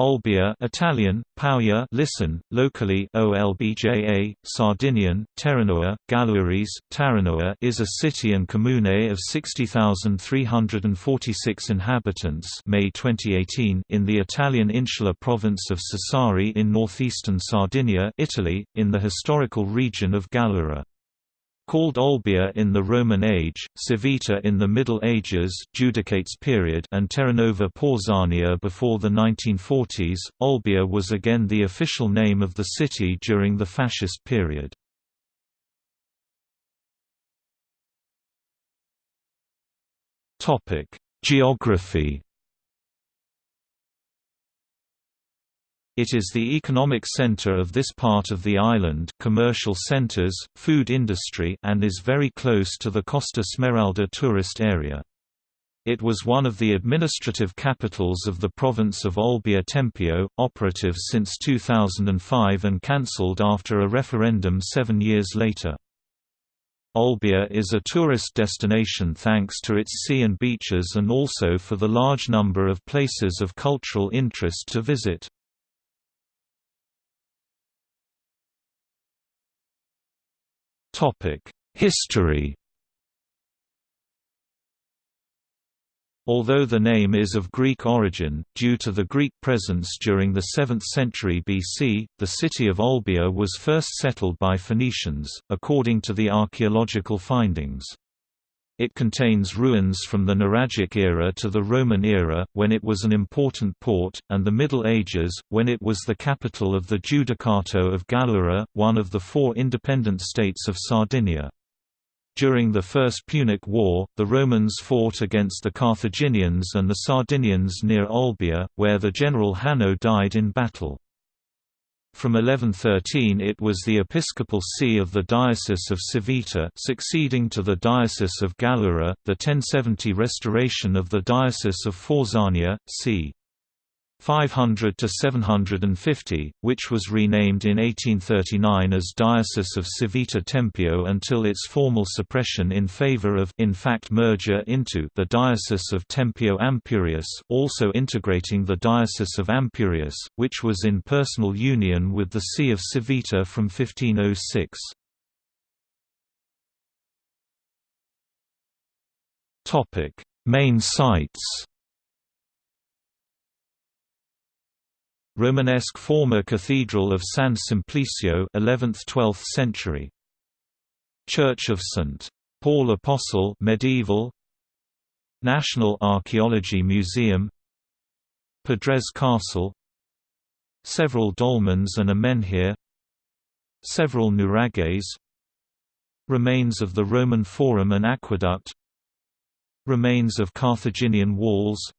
Olbia Italian, Pauja listen, locally Olbja, Sardinian, Terranoa, Gallurese, Taranoa is a city and comune of 60,346 inhabitants May 2018 in the Italian insular province of Sassari in northeastern Sardinia Italy, in the historical region of Gallura. Called Olbia in the Roman age, Civita in the Middle Ages Judicates period and Terranova Pausania before the 1940s, Olbia was again the official name of the city during the Fascist period. Geography It is the economic center of this part of the island commercial centers, food industry and is very close to the Costa Smeralda tourist area. It was one of the administrative capitals of the province of Olbia Tempio, operative since 2005 and cancelled after a referendum seven years later. Olbia is a tourist destination thanks to its sea and beaches and also for the large number of places of cultural interest to visit. History Although the name is of Greek origin, due to the Greek presence during the 7th century BC, the city of Olbia was first settled by Phoenicians, according to the archaeological findings. It contains ruins from the Nuragic era to the Roman era, when it was an important port, and the Middle Ages, when it was the capital of the Judicato of Gallura, one of the four independent states of Sardinia. During the First Punic War, the Romans fought against the Carthaginians and the Sardinians near Olbia, where the general Hanno died in battle. From 1113 it was the episcopal see of the Diocese of Civita succeeding to the Diocese of Gallura, the 1070 restoration of the Diocese of Fausania, c. 500 to 750, which was renamed in 1839 as Diocese of Civita Tempio until its formal suppression in favor of in fact merger into the Diocese of Tempio Ampurias, also integrating the Diocese of Ampurias, which was in personal union with the See of Civita from 1506. Topic: Main sites Romanesque former Cathedral of San Simplicio 11th–12th century. Church of St. Paul Apostle medieval. National Archaeology Museum Pedres Castle Several dolmens and a menhir Several nuraghs Remains of the Roman Forum and Aqueduct Remains of Carthaginian walls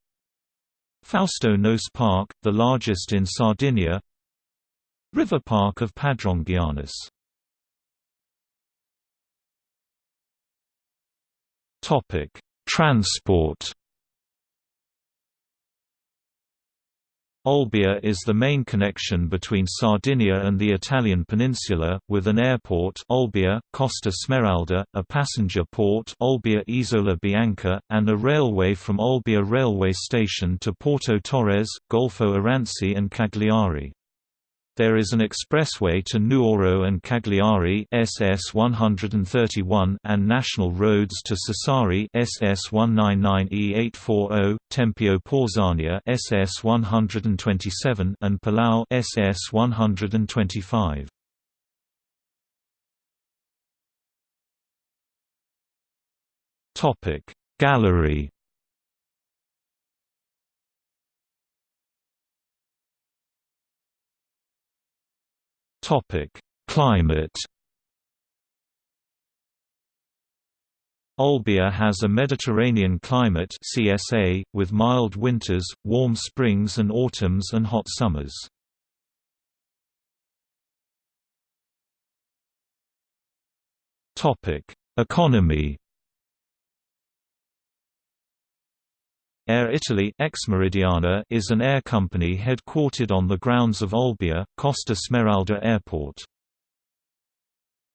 Fausto Noce Park, the largest in Sardinia. River Park of Padrongianus Transport Olbia is the main connection between Sardinia and the Italian peninsula, with an airport Olbia, Costa Smeralda, a passenger port Olbia Isola Bianca, and a railway from Olbia railway station to Porto Torres, Golfo Aranci and Cagliari. There is an expressway to Nuoro and Cagliari SS 131 and national roads to Sassari SS 199E840, Tempio Pausania SS 127 and Palau SS 125. Topic Gallery Topic: Climate. Olbia has a Mediterranean climate (CSA) with mild winters, warm springs and autumns and hot summers. Topic: Economy. Air Italy ex Meridiana is an air company headquartered on the grounds of Olbia, Costa Smeralda Airport.